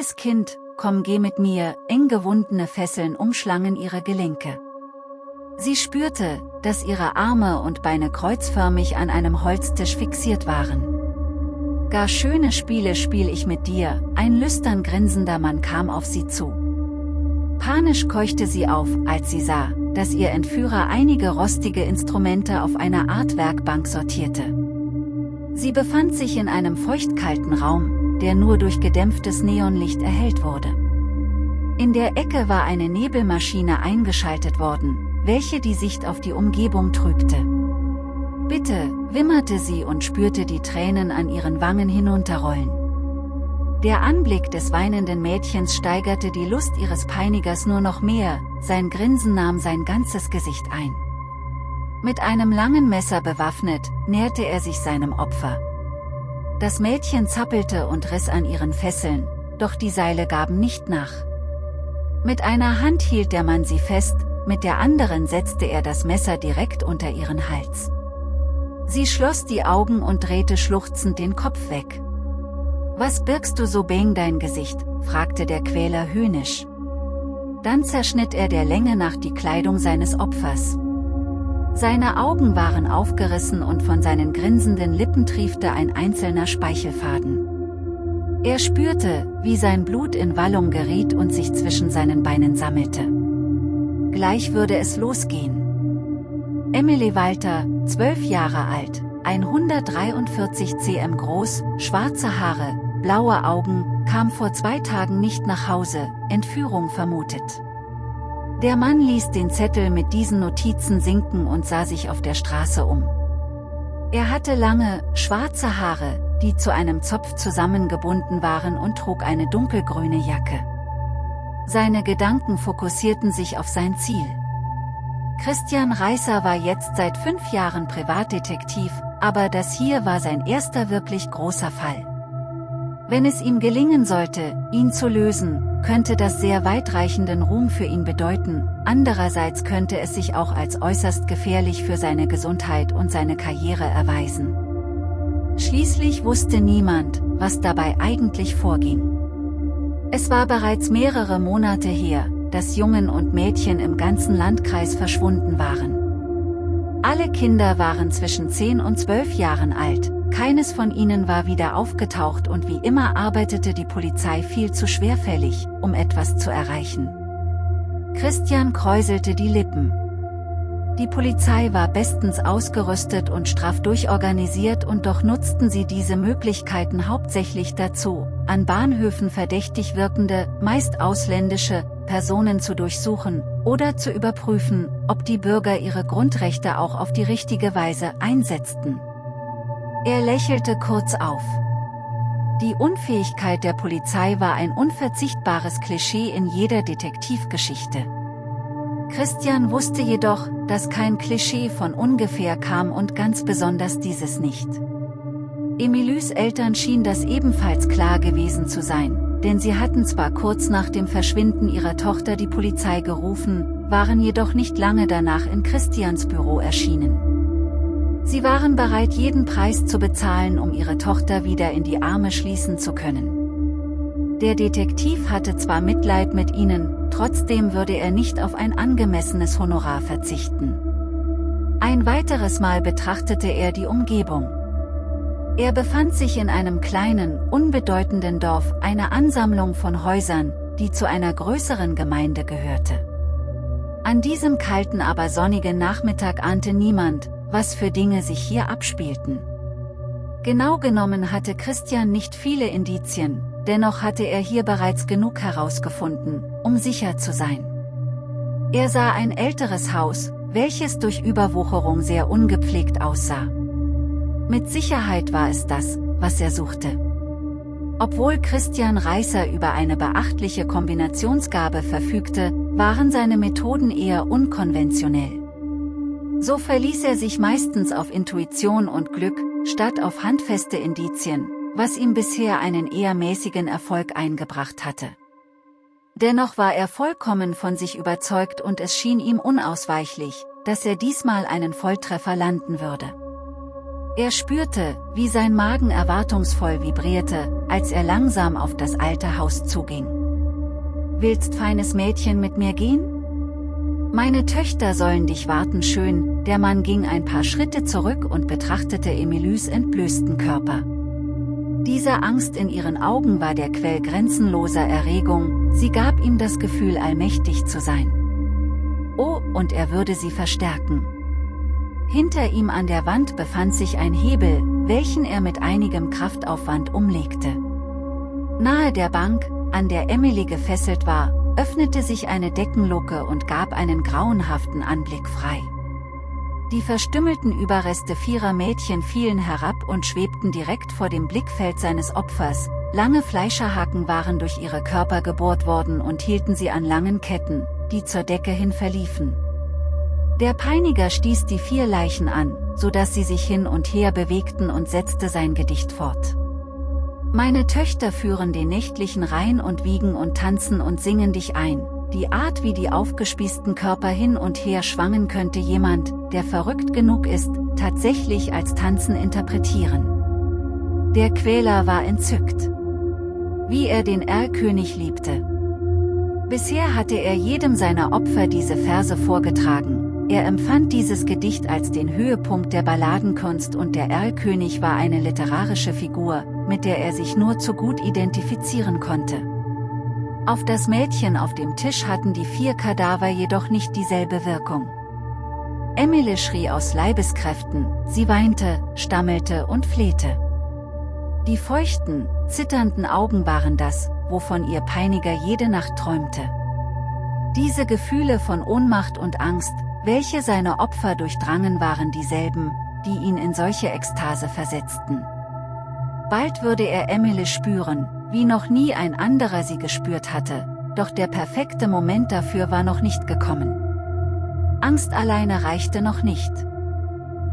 Liebes Kind, komm geh mit mir, eng gewundene Fesseln umschlangen ihre Gelenke. Sie spürte, dass ihre Arme und Beine kreuzförmig an einem Holztisch fixiert waren. Gar schöne Spiele spiel ich mit dir, ein lüstern grinsender Mann kam auf sie zu. Panisch keuchte sie auf, als sie sah, dass ihr Entführer einige rostige Instrumente auf einer Art Werkbank sortierte. Sie befand sich in einem feuchtkalten Raum, der nur durch gedämpftes Neonlicht erhellt wurde. In der Ecke war eine Nebelmaschine eingeschaltet worden, welche die Sicht auf die Umgebung trübte. Bitte, wimmerte sie und spürte die Tränen an ihren Wangen hinunterrollen. Der Anblick des weinenden Mädchens steigerte die Lust ihres Peinigers nur noch mehr, sein Grinsen nahm sein ganzes Gesicht ein. Mit einem langen Messer bewaffnet, näherte er sich seinem Opfer. Das Mädchen zappelte und riss an ihren Fesseln, doch die Seile gaben nicht nach. Mit einer Hand hielt der Mann sie fest, mit der anderen setzte er das Messer direkt unter ihren Hals. Sie schloss die Augen und drehte schluchzend den Kopf weg. Was birgst du so beng dein Gesicht, fragte der Quäler höhnisch. Dann zerschnitt er der Länge nach die Kleidung seines Opfers. Seine Augen waren aufgerissen und von seinen grinsenden Lippen triefte ein einzelner Speichelfaden. Er spürte, wie sein Blut in Wallung geriet und sich zwischen seinen Beinen sammelte. Gleich würde es losgehen. Emily Walter, zwölf Jahre alt, 143 cm groß, schwarze Haare, blaue Augen, kam vor zwei Tagen nicht nach Hause, Entführung vermutet. Der Mann ließ den Zettel mit diesen Notizen sinken und sah sich auf der Straße um. Er hatte lange, schwarze Haare, die zu einem Zopf zusammengebunden waren und trug eine dunkelgrüne Jacke. Seine Gedanken fokussierten sich auf sein Ziel. Christian Reißer war jetzt seit fünf Jahren Privatdetektiv, aber das hier war sein erster wirklich großer Fall. Wenn es ihm gelingen sollte, ihn zu lösen, könnte das sehr weitreichenden Ruhm für ihn bedeuten, andererseits könnte es sich auch als äußerst gefährlich für seine Gesundheit und seine Karriere erweisen. Schließlich wusste niemand, was dabei eigentlich vorging. Es war bereits mehrere Monate her, dass Jungen und Mädchen im ganzen Landkreis verschwunden waren. Alle Kinder waren zwischen 10 und 12 Jahren alt, keines von ihnen war wieder aufgetaucht und wie immer arbeitete die Polizei viel zu schwerfällig, um etwas zu erreichen. Christian kräuselte die Lippen. Die Polizei war bestens ausgerüstet und straff durchorganisiert und doch nutzten sie diese Möglichkeiten hauptsächlich dazu, an Bahnhöfen verdächtig wirkende, meist ausländische, Personen zu durchsuchen, oder zu überprüfen, ob die Bürger ihre Grundrechte auch auf die richtige Weise einsetzten. Er lächelte kurz auf. Die Unfähigkeit der Polizei war ein unverzichtbares Klischee in jeder Detektivgeschichte. Christian wusste jedoch, dass kein Klischee von ungefähr kam und ganz besonders dieses nicht. Emilys Eltern schien das ebenfalls klar gewesen zu sein, denn sie hatten zwar kurz nach dem Verschwinden ihrer Tochter die Polizei gerufen, waren jedoch nicht lange danach in Christians Büro erschienen. Sie waren bereit jeden Preis zu bezahlen um ihre Tochter wieder in die Arme schließen zu können. Der Detektiv hatte zwar Mitleid mit ihnen, trotzdem würde er nicht auf ein angemessenes Honorar verzichten. Ein weiteres Mal betrachtete er die Umgebung. Er befand sich in einem kleinen, unbedeutenden Dorf, einer Ansammlung von Häusern, die zu einer größeren Gemeinde gehörte. An diesem kalten aber sonnigen Nachmittag ahnte niemand, was für Dinge sich hier abspielten. Genau genommen hatte Christian nicht viele Indizien, dennoch hatte er hier bereits genug herausgefunden, um sicher zu sein. Er sah ein älteres Haus, welches durch Überwucherung sehr ungepflegt aussah. Mit Sicherheit war es das, was er suchte. Obwohl Christian Reißer über eine beachtliche Kombinationsgabe verfügte, waren seine Methoden eher unkonventionell. So verließ er sich meistens auf Intuition und Glück, statt auf handfeste Indizien, was ihm bisher einen eher mäßigen Erfolg eingebracht hatte. Dennoch war er vollkommen von sich überzeugt und es schien ihm unausweichlich, dass er diesmal einen Volltreffer landen würde. Er spürte, wie sein Magen erwartungsvoll vibrierte, als er langsam auf das alte Haus zuging. Willst feines Mädchen mit mir gehen? Meine Töchter sollen dich warten schön, der Mann ging ein paar Schritte zurück und betrachtete Emilys entblößten Körper. Diese Angst in ihren Augen war der Quell grenzenloser Erregung, sie gab ihm das Gefühl allmächtig zu sein. Oh, und er würde sie verstärken. Hinter ihm an der Wand befand sich ein Hebel, welchen er mit einigem Kraftaufwand umlegte. Nahe der Bank, an der Emily gefesselt war, öffnete sich eine Deckenluke und gab einen grauenhaften Anblick frei. Die verstümmelten Überreste vierer Mädchen fielen herab und schwebten direkt vor dem Blickfeld seines Opfers, lange Fleischerhaken waren durch ihre Körper gebohrt worden und hielten sie an langen Ketten, die zur Decke hin verliefen. Der Peiniger stieß die vier Leichen an, so dass sie sich hin und her bewegten und setzte sein Gedicht fort. Meine Töchter führen den nächtlichen Rhein und wiegen und tanzen und singen dich ein, die Art wie die aufgespießten Körper hin und her schwangen könnte jemand, der verrückt genug ist, tatsächlich als Tanzen interpretieren. Der Quäler war entzückt. Wie er den Erlkönig liebte. Bisher hatte er jedem seiner Opfer diese Verse vorgetragen, er empfand dieses Gedicht als den Höhepunkt der Balladenkunst und der Erlkönig war eine literarische Figur, mit der er sich nur zu gut identifizieren konnte. Auf das Mädchen auf dem Tisch hatten die vier Kadaver jedoch nicht dieselbe Wirkung. Emily schrie aus Leibeskräften, sie weinte, stammelte und flehte. Die feuchten, zitternden Augen waren das, wovon ihr Peiniger jede Nacht träumte. Diese Gefühle von Ohnmacht und Angst, welche seine Opfer durchdrangen waren dieselben, die ihn in solche Ekstase versetzten. Bald würde er Emily spüren, wie noch nie ein anderer sie gespürt hatte, doch der perfekte Moment dafür war noch nicht gekommen. Angst alleine reichte noch nicht.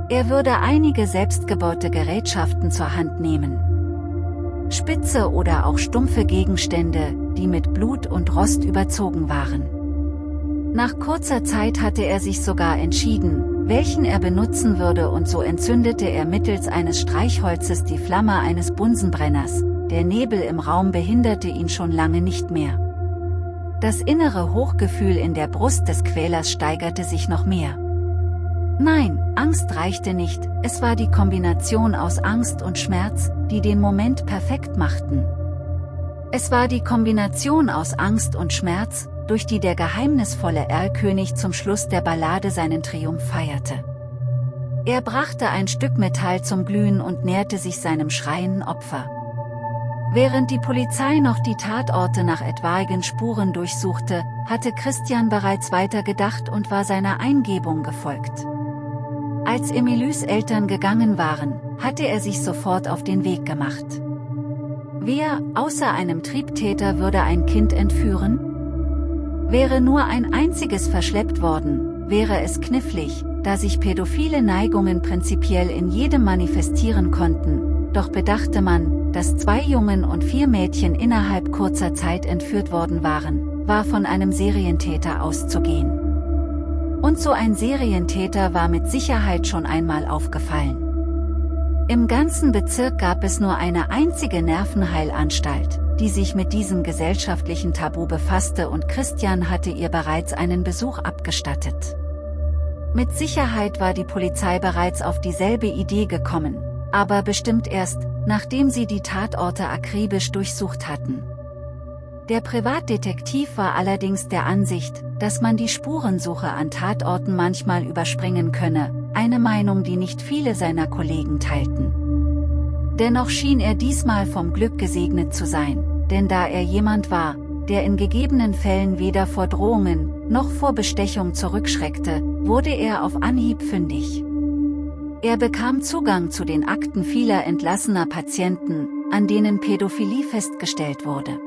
Er würde einige selbstgebaute Gerätschaften zur Hand nehmen. Spitze oder auch stumpfe Gegenstände, die mit Blut und Rost überzogen waren. Nach kurzer Zeit hatte er sich sogar entschieden, welchen er benutzen würde und so entzündete er mittels eines Streichholzes die Flamme eines Bunsenbrenners, der Nebel im Raum behinderte ihn schon lange nicht mehr. Das innere Hochgefühl in der Brust des Quälers steigerte sich noch mehr. Nein, Angst reichte nicht, es war die Kombination aus Angst und Schmerz, die den Moment perfekt machten. Es war die Kombination aus Angst und Schmerz, durch die der geheimnisvolle Erlkönig zum Schluss der Ballade seinen Triumph feierte. Er brachte ein Stück Metall zum Glühen und näherte sich seinem schreienden Opfer. Während die Polizei noch die Tatorte nach etwaigen Spuren durchsuchte, hatte Christian bereits weitergedacht und war seiner Eingebung gefolgt. Als Emilys Eltern gegangen waren, hatte er sich sofort auf den Weg gemacht. Wer, außer einem Triebtäter würde ein Kind entführen? Wäre nur ein einziges verschleppt worden, wäre es knifflig, da sich pädophile Neigungen prinzipiell in jedem manifestieren konnten, doch bedachte man, dass zwei Jungen und vier Mädchen innerhalb kurzer Zeit entführt worden waren, war von einem Serientäter auszugehen. Und so ein Serientäter war mit Sicherheit schon einmal aufgefallen. Im ganzen Bezirk gab es nur eine einzige Nervenheilanstalt, die sich mit diesem gesellschaftlichen Tabu befasste und Christian hatte ihr bereits einen Besuch abgestattet. Mit Sicherheit war die Polizei bereits auf dieselbe Idee gekommen, aber bestimmt erst, nachdem sie die Tatorte akribisch durchsucht hatten. Der Privatdetektiv war allerdings der Ansicht, dass man die Spurensuche an Tatorten manchmal überspringen könne, eine Meinung die nicht viele seiner Kollegen teilten. Dennoch schien er diesmal vom Glück gesegnet zu sein, denn da er jemand war, der in gegebenen Fällen weder vor Drohungen, noch vor Bestechung zurückschreckte, wurde er auf Anhieb fündig. Er bekam Zugang zu den Akten vieler entlassener Patienten, an denen Pädophilie festgestellt wurde.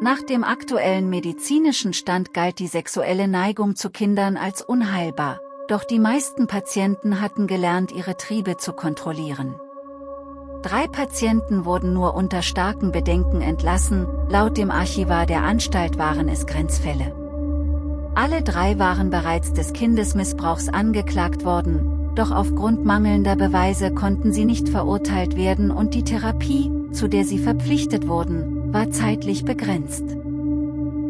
Nach dem aktuellen medizinischen Stand galt die sexuelle Neigung zu Kindern als unheilbar, doch die meisten Patienten hatten gelernt ihre Triebe zu kontrollieren. Drei Patienten wurden nur unter starken Bedenken entlassen, laut dem Archivar der Anstalt waren es Grenzfälle. Alle drei waren bereits des Kindesmissbrauchs angeklagt worden, doch aufgrund mangelnder Beweise konnten sie nicht verurteilt werden und die Therapie, zu der sie verpflichtet wurden, war zeitlich begrenzt.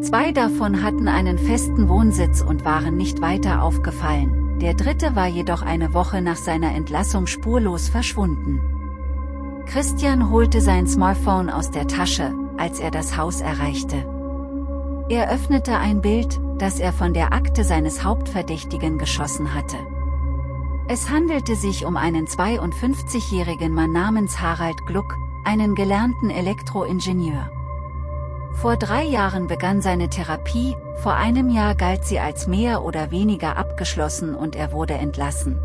Zwei davon hatten einen festen Wohnsitz und waren nicht weiter aufgefallen, der dritte war jedoch eine Woche nach seiner Entlassung spurlos verschwunden. Christian holte sein Smartphone aus der Tasche, als er das Haus erreichte. Er öffnete ein Bild, das er von der Akte seines Hauptverdächtigen geschossen hatte. Es handelte sich um einen 52-jährigen Mann namens Harald Gluck, einen gelernten Elektroingenieur. Vor drei Jahren begann seine Therapie, vor einem Jahr galt sie als mehr oder weniger abgeschlossen und er wurde entlassen.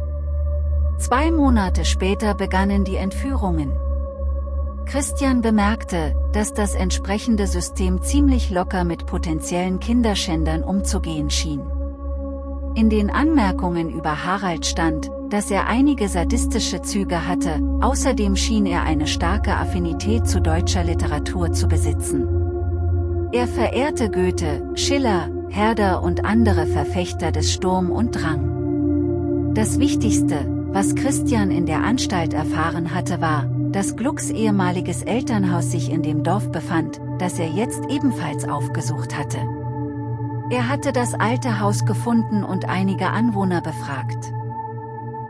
Zwei Monate später begannen die Entführungen. Christian bemerkte, dass das entsprechende System ziemlich locker mit potenziellen Kinderschändern umzugehen schien. In den Anmerkungen über Harald stand, dass er einige sadistische Züge hatte, außerdem schien er eine starke Affinität zu deutscher Literatur zu besitzen. Er verehrte Goethe, Schiller, Herder und andere Verfechter des Sturm und Drang. Das Wichtigste, was Christian in der Anstalt erfahren hatte war, dass Glucks ehemaliges Elternhaus sich in dem Dorf befand, das er jetzt ebenfalls aufgesucht hatte. Er hatte das alte Haus gefunden und einige Anwohner befragt.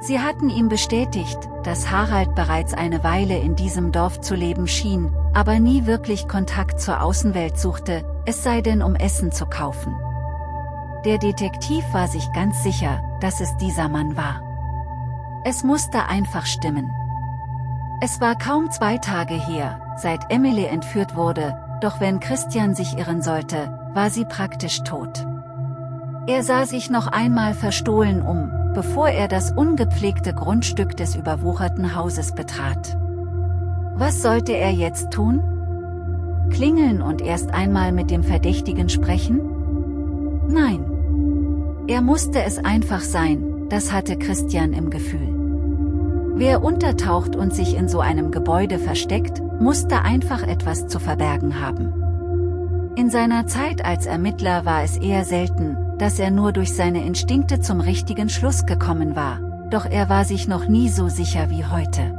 Sie hatten ihm bestätigt, dass Harald bereits eine Weile in diesem Dorf zu leben schien, aber nie wirklich Kontakt zur Außenwelt suchte, es sei denn um Essen zu kaufen. Der Detektiv war sich ganz sicher, dass es dieser Mann war. Es musste einfach stimmen. Es war kaum zwei Tage her, seit Emily entführt wurde, doch wenn Christian sich irren sollte, war sie praktisch tot. Er sah sich noch einmal verstohlen um, bevor er das ungepflegte Grundstück des überwucherten Hauses betrat. Was sollte er jetzt tun? Klingeln und erst einmal mit dem Verdächtigen sprechen? Nein. Er musste es einfach sein, das hatte Christian im Gefühl. Wer untertaucht und sich in so einem Gebäude versteckt, musste einfach etwas zu verbergen haben. In seiner Zeit als Ermittler war es eher selten, dass er nur durch seine Instinkte zum richtigen Schluss gekommen war, doch er war sich noch nie so sicher wie heute.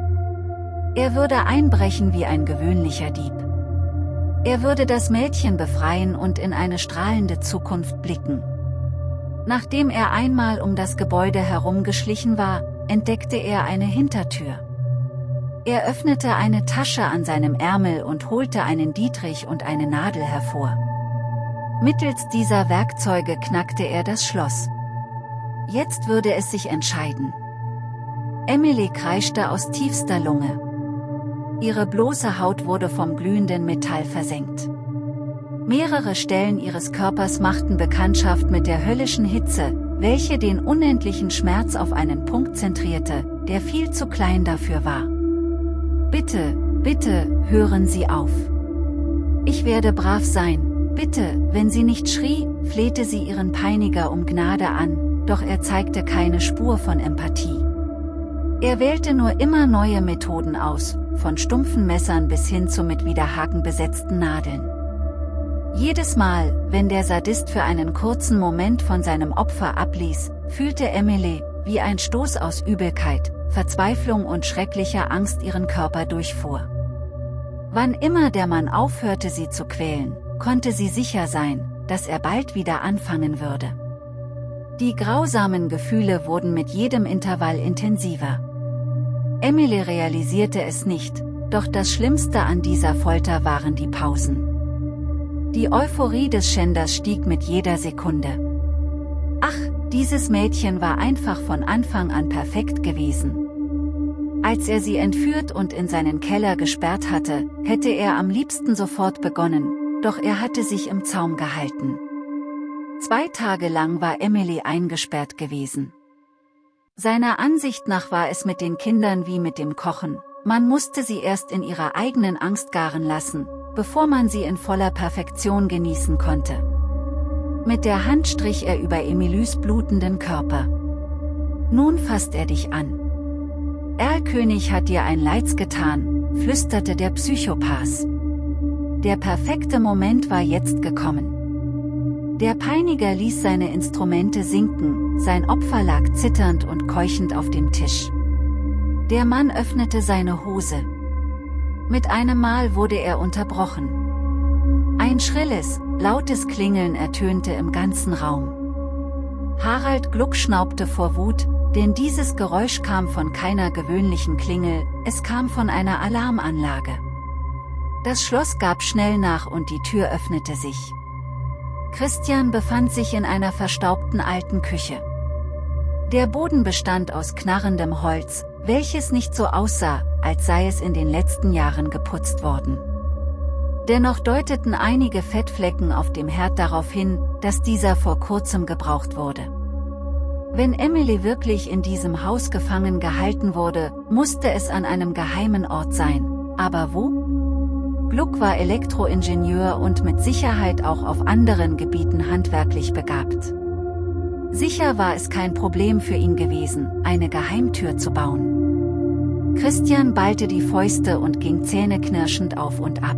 Er würde einbrechen wie ein gewöhnlicher Dieb. Er würde das Mädchen befreien und in eine strahlende Zukunft blicken. Nachdem er einmal um das Gebäude herumgeschlichen war, entdeckte er eine Hintertür. Er öffnete eine Tasche an seinem Ärmel und holte einen Dietrich und eine Nadel hervor. Mittels dieser Werkzeuge knackte er das Schloss. Jetzt würde es sich entscheiden. Emily kreischte aus tiefster Lunge. Ihre bloße Haut wurde vom glühenden Metall versenkt. Mehrere Stellen ihres Körpers machten Bekanntschaft mit der höllischen Hitze, welche den unendlichen Schmerz auf einen Punkt zentrierte, der viel zu klein dafür war. Bitte, bitte, hören Sie auf. Ich werde brav sein, bitte, wenn sie nicht schrie, flehte sie ihren Peiniger um Gnade an, doch er zeigte keine Spur von Empathie. Er wählte nur immer neue Methoden aus, von stumpfen Messern bis hin zu mit Widerhaken besetzten Nadeln. Jedes Mal, wenn der Sadist für einen kurzen Moment von seinem Opfer abließ, fühlte Emily, wie ein Stoß aus Übelkeit, Verzweiflung und schrecklicher Angst ihren Körper durchfuhr. Wann immer der Mann aufhörte sie zu quälen, konnte sie sicher sein, dass er bald wieder anfangen würde. Die grausamen Gefühle wurden mit jedem Intervall intensiver. Emily realisierte es nicht, doch das Schlimmste an dieser Folter waren die Pausen. Die Euphorie des Schänders stieg mit jeder Sekunde. Ach, dieses Mädchen war einfach von Anfang an perfekt gewesen. Als er sie entführt und in seinen Keller gesperrt hatte, hätte er am liebsten sofort begonnen, doch er hatte sich im Zaum gehalten. Zwei Tage lang war Emily eingesperrt gewesen. Seiner Ansicht nach war es mit den Kindern wie mit dem Kochen, man musste sie erst in ihrer eigenen Angst garen lassen, bevor man sie in voller Perfektion genießen konnte. Mit der Hand strich er über Emilys blutenden Körper. Nun fasst er dich an. Erlkönig hat dir ein Leids getan, flüsterte der Psychopath. Der perfekte Moment war jetzt gekommen. Der Peiniger ließ seine Instrumente sinken, sein Opfer lag zitternd und keuchend auf dem Tisch. Der Mann öffnete seine Hose. Mit einem Mal wurde er unterbrochen. Ein schrilles, lautes Klingeln ertönte im ganzen Raum. Harald Gluck schnaubte vor Wut, denn dieses Geräusch kam von keiner gewöhnlichen Klingel, es kam von einer Alarmanlage. Das Schloss gab schnell nach und die Tür öffnete sich. Christian befand sich in einer verstaubten alten Küche. Der Boden bestand aus knarrendem Holz, welches nicht so aussah, als sei es in den letzten Jahren geputzt worden. Dennoch deuteten einige Fettflecken auf dem Herd darauf hin, dass dieser vor kurzem gebraucht wurde. Wenn Emily wirklich in diesem Haus gefangen gehalten wurde, musste es an einem geheimen Ort sein. Aber wo? Gluck war Elektroingenieur und mit Sicherheit auch auf anderen Gebieten handwerklich begabt. Sicher war es kein Problem für ihn gewesen, eine Geheimtür zu bauen. Christian ballte die Fäuste und ging zähneknirschend auf und ab.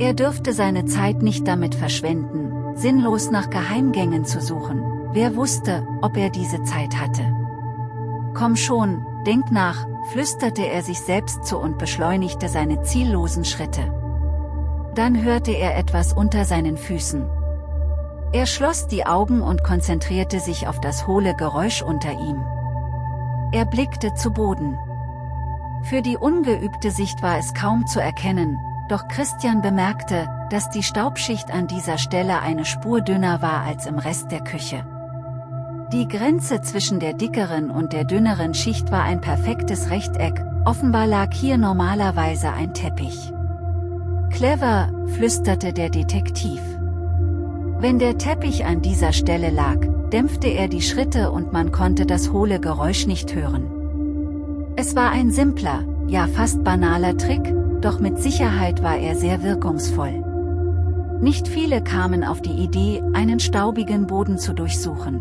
Er dürfte seine Zeit nicht damit verschwenden, sinnlos nach Geheimgängen zu suchen, Wer wusste, ob er diese Zeit hatte? Komm schon, denk nach, flüsterte er sich selbst zu und beschleunigte seine ziellosen Schritte. Dann hörte er etwas unter seinen Füßen. Er schloss die Augen und konzentrierte sich auf das hohle Geräusch unter ihm. Er blickte zu Boden. Für die ungeübte Sicht war es kaum zu erkennen, doch Christian bemerkte, dass die Staubschicht an dieser Stelle eine Spur dünner war als im Rest der Küche. Die Grenze zwischen der dickeren und der dünneren Schicht war ein perfektes Rechteck, offenbar lag hier normalerweise ein Teppich. Clever, flüsterte der Detektiv. Wenn der Teppich an dieser Stelle lag, dämpfte er die Schritte und man konnte das hohle Geräusch nicht hören. Es war ein simpler, ja fast banaler Trick, doch mit Sicherheit war er sehr wirkungsvoll. Nicht viele kamen auf die Idee, einen staubigen Boden zu durchsuchen.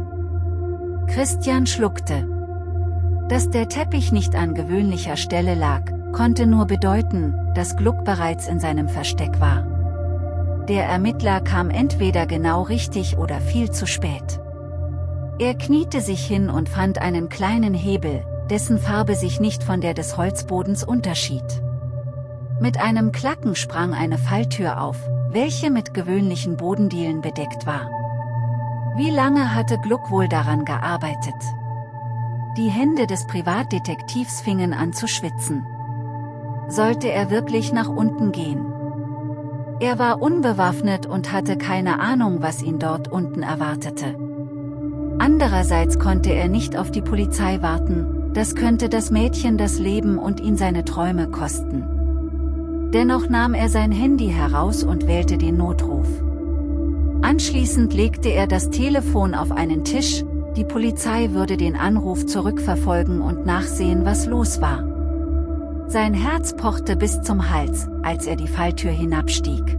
Christian schluckte. Dass der Teppich nicht an gewöhnlicher Stelle lag, konnte nur bedeuten, dass Gluck bereits in seinem Versteck war. Der Ermittler kam entweder genau richtig oder viel zu spät. Er kniete sich hin und fand einen kleinen Hebel, dessen Farbe sich nicht von der des Holzbodens unterschied. Mit einem Klacken sprang eine Falltür auf, welche mit gewöhnlichen Bodendielen bedeckt war. Wie lange hatte Gluck wohl daran gearbeitet? Die Hände des Privatdetektivs fingen an zu schwitzen. Sollte er wirklich nach unten gehen? Er war unbewaffnet und hatte keine Ahnung, was ihn dort unten erwartete. Andererseits konnte er nicht auf die Polizei warten, das könnte das Mädchen das Leben und ihn seine Träume kosten. Dennoch nahm er sein Handy heraus und wählte den Notruf. Anschließend legte er das Telefon auf einen Tisch, die Polizei würde den Anruf zurückverfolgen und nachsehen was los war. Sein Herz pochte bis zum Hals, als er die Falltür hinabstieg.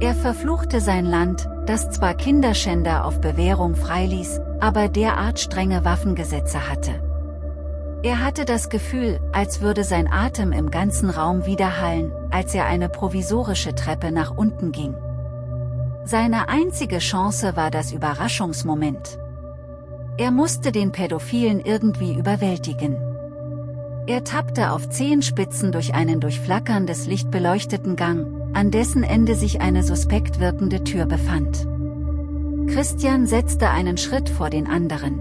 Er verfluchte sein Land, das zwar Kinderschänder auf Bewährung freiließ, aber derart strenge Waffengesetze hatte. Er hatte das Gefühl, als würde sein Atem im ganzen Raum widerhallen, als er eine provisorische Treppe nach unten ging. Seine einzige Chance war das Überraschungsmoment. Er musste den Pädophilen irgendwie überwältigen. Er tappte auf Zehenspitzen durch einen durch flackerndes Licht beleuchteten Gang, an dessen Ende sich eine suspekt wirkende Tür befand. Christian setzte einen Schritt vor den anderen.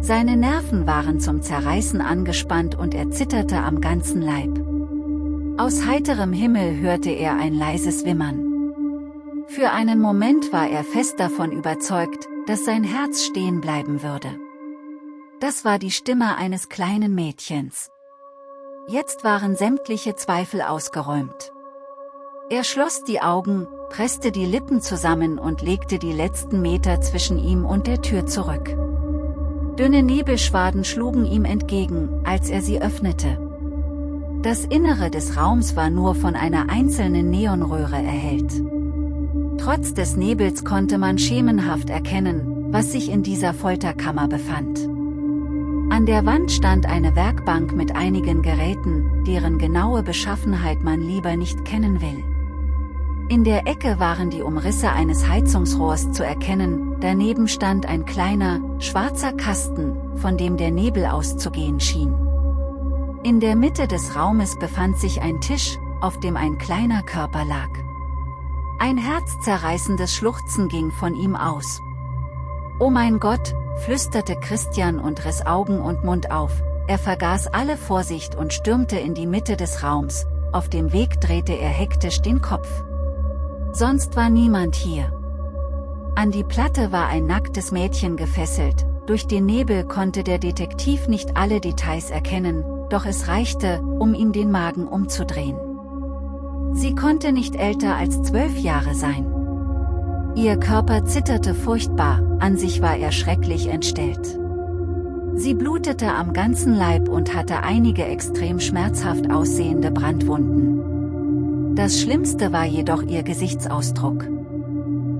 Seine Nerven waren zum Zerreißen angespannt und er zitterte am ganzen Leib. Aus heiterem Himmel hörte er ein leises Wimmern. Für einen Moment war er fest davon überzeugt, dass sein Herz stehen bleiben würde. Das war die Stimme eines kleinen Mädchens. Jetzt waren sämtliche Zweifel ausgeräumt. Er schloss die Augen, presste die Lippen zusammen und legte die letzten Meter zwischen ihm und der Tür zurück. Dünne Nebelschwaden schlugen ihm entgegen, als er sie öffnete. Das Innere des Raums war nur von einer einzelnen Neonröhre erhellt. Trotz des Nebels konnte man schemenhaft erkennen, was sich in dieser Folterkammer befand. An der Wand stand eine Werkbank mit einigen Geräten, deren genaue Beschaffenheit man lieber nicht kennen will. In der Ecke waren die Umrisse eines Heizungsrohrs zu erkennen, daneben stand ein kleiner, schwarzer Kasten, von dem der Nebel auszugehen schien. In der Mitte des Raumes befand sich ein Tisch, auf dem ein kleiner Körper lag. Ein herzzerreißendes Schluchzen ging von ihm aus. Oh mein Gott, flüsterte Christian und riss Augen und Mund auf, er vergaß alle Vorsicht und stürmte in die Mitte des Raums, auf dem Weg drehte er hektisch den Kopf. Sonst war niemand hier. An die Platte war ein nacktes Mädchen gefesselt, durch den Nebel konnte der Detektiv nicht alle Details erkennen, doch es reichte, um ihm den Magen umzudrehen. Sie konnte nicht älter als zwölf Jahre sein. Ihr Körper zitterte furchtbar, an sich war er schrecklich entstellt. Sie blutete am ganzen Leib und hatte einige extrem schmerzhaft aussehende Brandwunden. Das Schlimmste war jedoch ihr Gesichtsausdruck.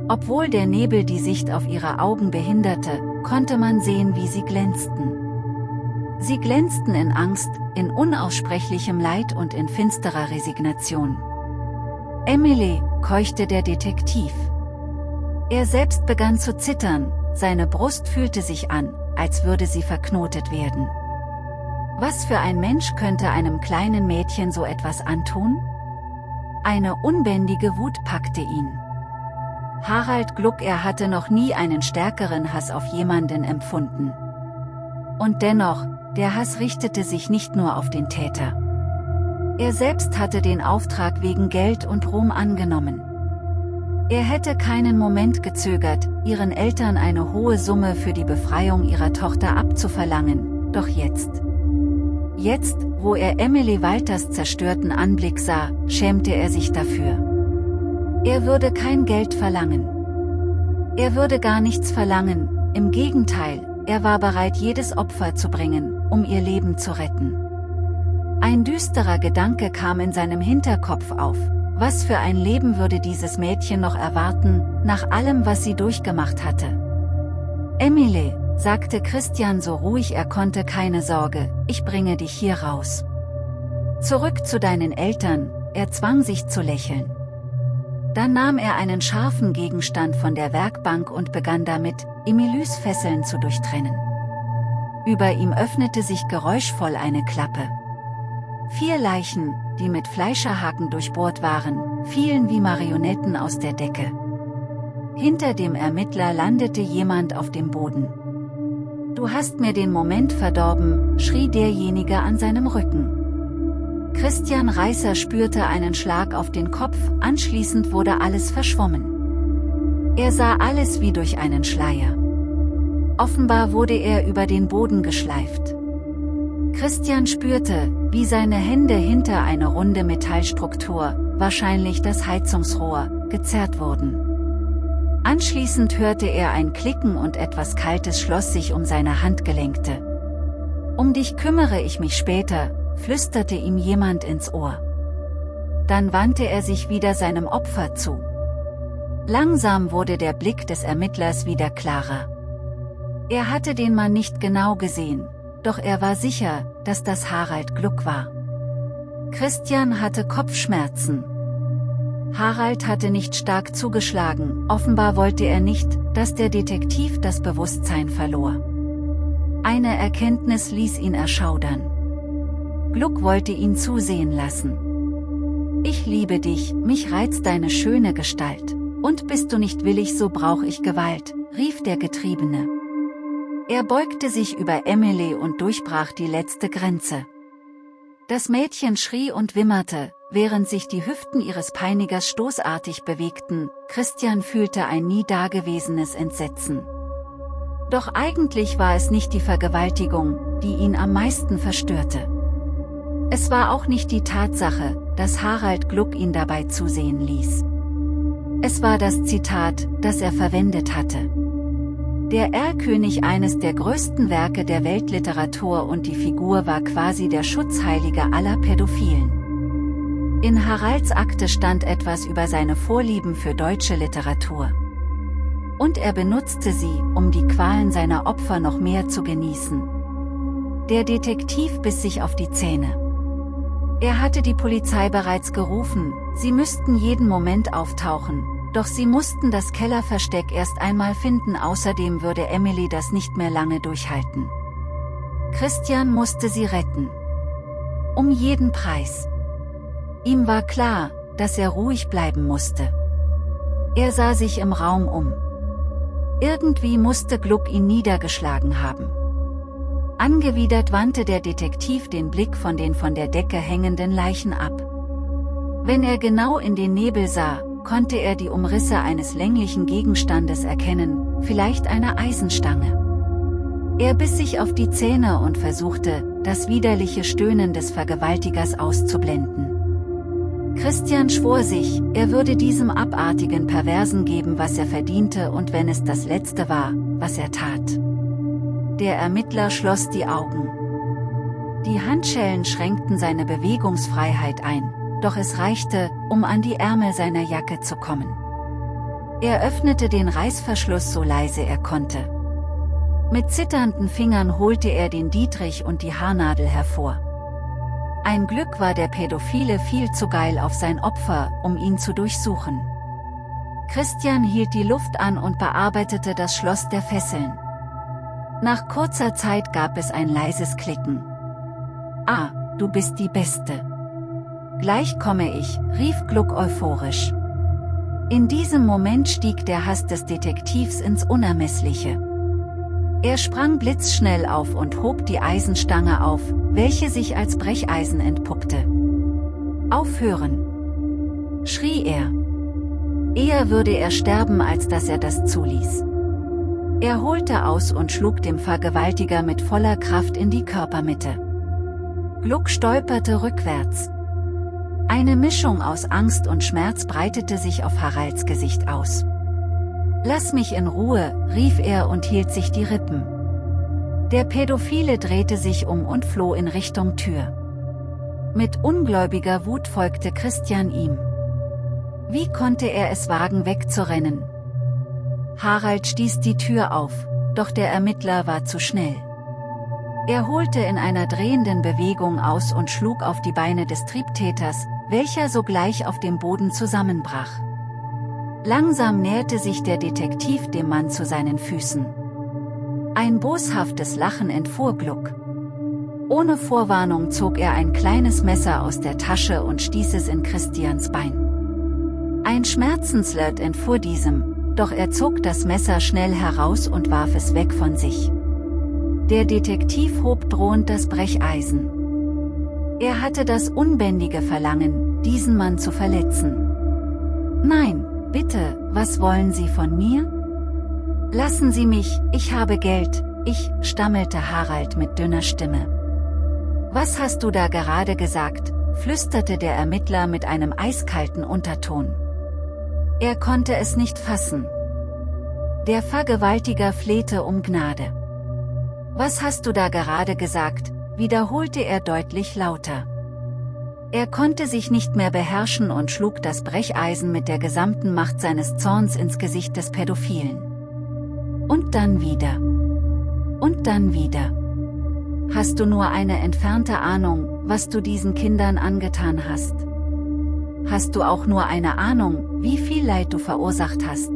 Obwohl der Nebel die Sicht auf ihre Augen behinderte, konnte man sehen wie sie glänzten. Sie glänzten in Angst, in unaussprechlichem Leid und in finsterer Resignation. Emily, keuchte der Detektiv. Er selbst begann zu zittern, seine Brust fühlte sich an, als würde sie verknotet werden. Was für ein Mensch könnte einem kleinen Mädchen so etwas antun? Eine unbändige Wut packte ihn. Harald Gluck er hatte noch nie einen stärkeren Hass auf jemanden empfunden. Und dennoch, der Hass richtete sich nicht nur auf den Täter. Er selbst hatte den Auftrag wegen Geld und Ruhm angenommen. Er hätte keinen Moment gezögert, ihren Eltern eine hohe Summe für die Befreiung ihrer Tochter abzuverlangen, doch jetzt. Jetzt, wo er Emily Walters zerstörten Anblick sah, schämte er sich dafür. Er würde kein Geld verlangen. Er würde gar nichts verlangen, im Gegenteil, er war bereit jedes Opfer zu bringen, um ihr Leben zu retten. Ein düsterer Gedanke kam in seinem Hinterkopf auf. Was für ein Leben würde dieses Mädchen noch erwarten, nach allem was sie durchgemacht hatte. Emily, sagte Christian so ruhig er konnte keine Sorge, ich bringe dich hier raus. Zurück zu deinen Eltern, er zwang sich zu lächeln. Dann nahm er einen scharfen Gegenstand von der Werkbank und begann damit, Emilys Fesseln zu durchtrennen. Über ihm öffnete sich geräuschvoll eine Klappe. Vier Leichen, die mit Fleischerhaken durchbohrt waren, fielen wie Marionetten aus der Decke. Hinter dem Ermittler landete jemand auf dem Boden. Du hast mir den Moment verdorben, schrie derjenige an seinem Rücken. Christian Reißer spürte einen Schlag auf den Kopf, anschließend wurde alles verschwommen. Er sah alles wie durch einen Schleier. Offenbar wurde er über den Boden geschleift. Christian spürte, wie seine Hände hinter eine runde Metallstruktur, wahrscheinlich das Heizungsrohr, gezerrt wurden. Anschließend hörte er ein Klicken und etwas Kaltes schloss sich um seine Handgelenkte. Um dich kümmere ich mich später, flüsterte ihm jemand ins Ohr. Dann wandte er sich wieder seinem Opfer zu. Langsam wurde der Blick des Ermittlers wieder klarer. Er hatte den Mann nicht genau gesehen, doch er war sicher, dass das Harald Gluck war. Christian hatte Kopfschmerzen. Harald hatte nicht stark zugeschlagen, offenbar wollte er nicht, dass der Detektiv das Bewusstsein verlor. Eine Erkenntnis ließ ihn erschaudern. Gluck wollte ihn zusehen lassen. Ich liebe dich, mich reizt deine schöne Gestalt. Und bist du nicht willig so brauch ich Gewalt, rief der Getriebene. Er beugte sich über Emily und durchbrach die letzte Grenze. Das Mädchen schrie und wimmerte, während sich die Hüften ihres Peinigers stoßartig bewegten, Christian fühlte ein nie dagewesenes Entsetzen. Doch eigentlich war es nicht die Vergewaltigung, die ihn am meisten verstörte. Es war auch nicht die Tatsache, dass Harald Gluck ihn dabei zusehen ließ. Es war das Zitat, das er verwendet hatte. Der Erlkönig eines der größten Werke der Weltliteratur und die Figur war quasi der Schutzheilige aller Pädophilen. In Haralds Akte stand etwas über seine Vorlieben für deutsche Literatur. Und er benutzte sie, um die Qualen seiner Opfer noch mehr zu genießen. Der Detektiv biss sich auf die Zähne. Er hatte die Polizei bereits gerufen, sie müssten jeden Moment auftauchen, doch sie mussten das Kellerversteck erst einmal finden außerdem würde Emily das nicht mehr lange durchhalten. Christian musste sie retten. Um jeden Preis. Ihm war klar, dass er ruhig bleiben musste. Er sah sich im Raum um. Irgendwie musste Gluck ihn niedergeschlagen haben. Angewidert wandte der Detektiv den Blick von den von der Decke hängenden Leichen ab. Wenn er genau in den Nebel sah, konnte er die Umrisse eines länglichen Gegenstandes erkennen, vielleicht eine Eisenstange. Er biss sich auf die Zähne und versuchte, das widerliche Stöhnen des Vergewaltigers auszublenden. Christian schwor sich, er würde diesem abartigen Perversen geben was er verdiente und wenn es das Letzte war, was er tat. Der Ermittler schloss die Augen. Die Handschellen schränkten seine Bewegungsfreiheit ein, doch es reichte, um an die Ärmel seiner Jacke zu kommen. Er öffnete den Reißverschluss so leise er konnte. Mit zitternden Fingern holte er den Dietrich und die Haarnadel hervor. Ein Glück war der Pädophile viel zu geil auf sein Opfer, um ihn zu durchsuchen. Christian hielt die Luft an und bearbeitete das Schloss der Fesseln. Nach kurzer Zeit gab es ein leises Klicken. Ah, du bist die Beste. Gleich komme ich, rief Gluck euphorisch. In diesem Moment stieg der Hass des Detektivs ins Unermessliche. Er sprang blitzschnell auf und hob die Eisenstange auf, welche sich als Brecheisen entpuppte. Aufhören! schrie er. Eher würde er sterben als dass er das zuließ. Er holte aus und schlug dem Vergewaltiger mit voller Kraft in die Körpermitte. Gluck stolperte rückwärts. Eine Mischung aus Angst und Schmerz breitete sich auf Haralds Gesicht aus. Lass mich in Ruhe, rief er und hielt sich die Rippen. Der Pädophile drehte sich um und floh in Richtung Tür. Mit ungläubiger Wut folgte Christian ihm. Wie konnte er es wagen wegzurennen? Harald stieß die Tür auf, doch der Ermittler war zu schnell. Er holte in einer drehenden Bewegung aus und schlug auf die Beine des Triebtäters, welcher sogleich auf dem Boden zusammenbrach. Langsam näherte sich der Detektiv dem Mann zu seinen Füßen. Ein boshaftes Lachen entfuhr Gluck. Ohne Vorwarnung zog er ein kleines Messer aus der Tasche und stieß es in Christians Bein. Ein Schmerzenslert entfuhr diesem, doch er zog das Messer schnell heraus und warf es weg von sich. Der Detektiv hob drohend das Brecheisen. Er hatte das unbändige Verlangen, diesen Mann zu verletzen. Nein, Bitte, was wollen Sie von mir? Lassen Sie mich, ich habe Geld, ich, stammelte Harald mit dünner Stimme. Was hast du da gerade gesagt, flüsterte der Ermittler mit einem eiskalten Unterton. Er konnte es nicht fassen. Der Vergewaltiger flehte um Gnade. Was hast du da gerade gesagt, wiederholte er deutlich lauter. Er konnte sich nicht mehr beherrschen und schlug das Brecheisen mit der gesamten Macht seines Zorns ins Gesicht des Pädophilen. Und dann wieder. Und dann wieder. Hast du nur eine entfernte Ahnung, was du diesen Kindern angetan hast? Hast du auch nur eine Ahnung, wie viel Leid du verursacht hast?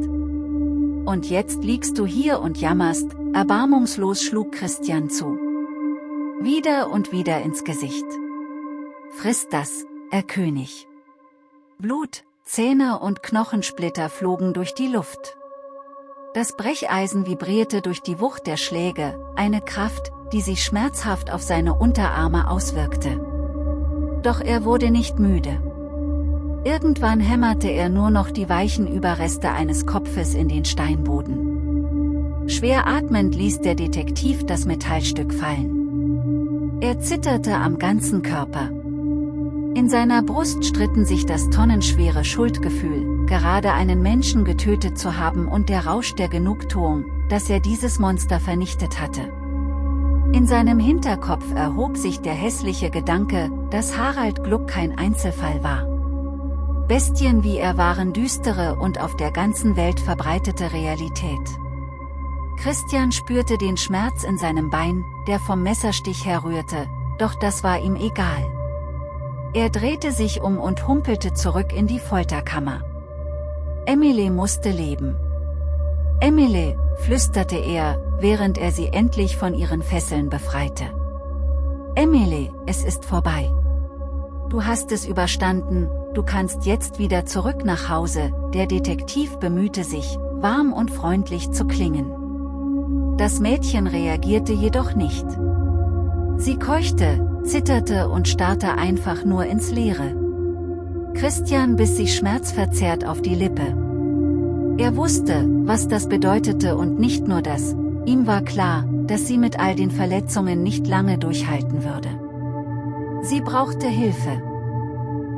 Und jetzt liegst du hier und jammerst, erbarmungslos schlug Christian zu. Wieder und wieder ins Gesicht. Friss das, er König. Blut, Zähne und Knochensplitter flogen durch die Luft. Das Brecheisen vibrierte durch die Wucht der Schläge, eine Kraft, die sich schmerzhaft auf seine Unterarme auswirkte. Doch er wurde nicht müde. Irgendwann hämmerte er nur noch die weichen Überreste eines Kopfes in den Steinboden. Schwer atmend ließ der Detektiv das Metallstück fallen. Er zitterte am ganzen Körper. In seiner Brust stritten sich das tonnenschwere Schuldgefühl, gerade einen Menschen getötet zu haben und der Rausch der Genugtuung, dass er dieses Monster vernichtet hatte. In seinem Hinterkopf erhob sich der hässliche Gedanke, dass Harald Gluck kein Einzelfall war. Bestien wie er waren düstere und auf der ganzen Welt verbreitete Realität. Christian spürte den Schmerz in seinem Bein, der vom Messerstich herrührte, doch das war ihm egal. Er drehte sich um und humpelte zurück in die Folterkammer. Emily musste leben. Emily, flüsterte er, während er sie endlich von ihren Fesseln befreite. Emily, es ist vorbei. Du hast es überstanden, du kannst jetzt wieder zurück nach Hause, der Detektiv bemühte sich, warm und freundlich zu klingen. Das Mädchen reagierte jedoch nicht. Sie keuchte, zitterte und starrte einfach nur ins Leere. Christian biss sich schmerzverzerrt auf die Lippe. Er wusste, was das bedeutete und nicht nur das, ihm war klar, dass sie mit all den Verletzungen nicht lange durchhalten würde. Sie brauchte Hilfe.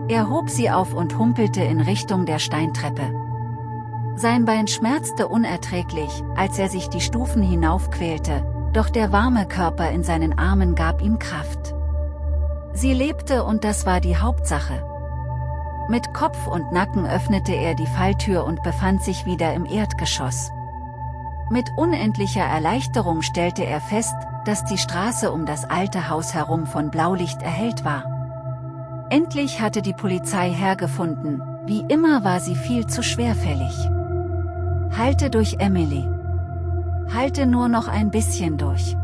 Er hob sie auf und humpelte in Richtung der Steintreppe. Sein Bein schmerzte unerträglich, als er sich die Stufen hinaufquälte, doch der warme Körper in seinen Armen gab ihm Kraft. Sie lebte und das war die Hauptsache. Mit Kopf und Nacken öffnete er die Falltür und befand sich wieder im Erdgeschoss. Mit unendlicher Erleichterung stellte er fest, dass die Straße um das alte Haus herum von Blaulicht erhellt war. Endlich hatte die Polizei hergefunden, wie immer war sie viel zu schwerfällig. Halte durch Emily. Halte nur noch ein bisschen durch.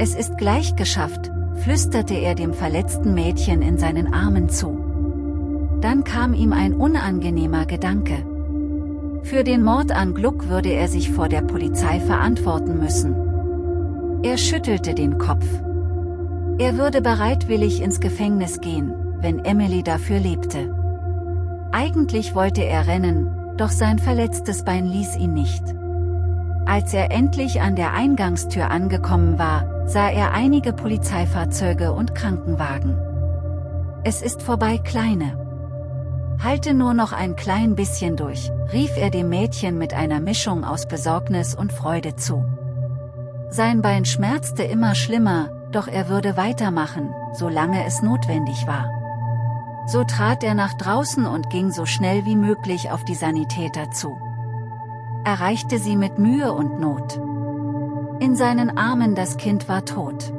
Es ist gleich geschafft, flüsterte er dem verletzten Mädchen in seinen Armen zu. Dann kam ihm ein unangenehmer Gedanke. Für den Mord an Gluck würde er sich vor der Polizei verantworten müssen. Er schüttelte den Kopf. Er würde bereitwillig ins Gefängnis gehen, wenn Emily dafür lebte. Eigentlich wollte er rennen, doch sein verletztes Bein ließ ihn nicht. Als er endlich an der Eingangstür angekommen war, sah er einige Polizeifahrzeuge und Krankenwagen. Es ist vorbei, Kleine. Halte nur noch ein klein bisschen durch, rief er dem Mädchen mit einer Mischung aus Besorgnis und Freude zu. Sein Bein schmerzte immer schlimmer, doch er würde weitermachen, solange es notwendig war. So trat er nach draußen und ging so schnell wie möglich auf die Sanitäter zu. Erreichte sie mit Mühe und Not. In seinen Armen das Kind war tot.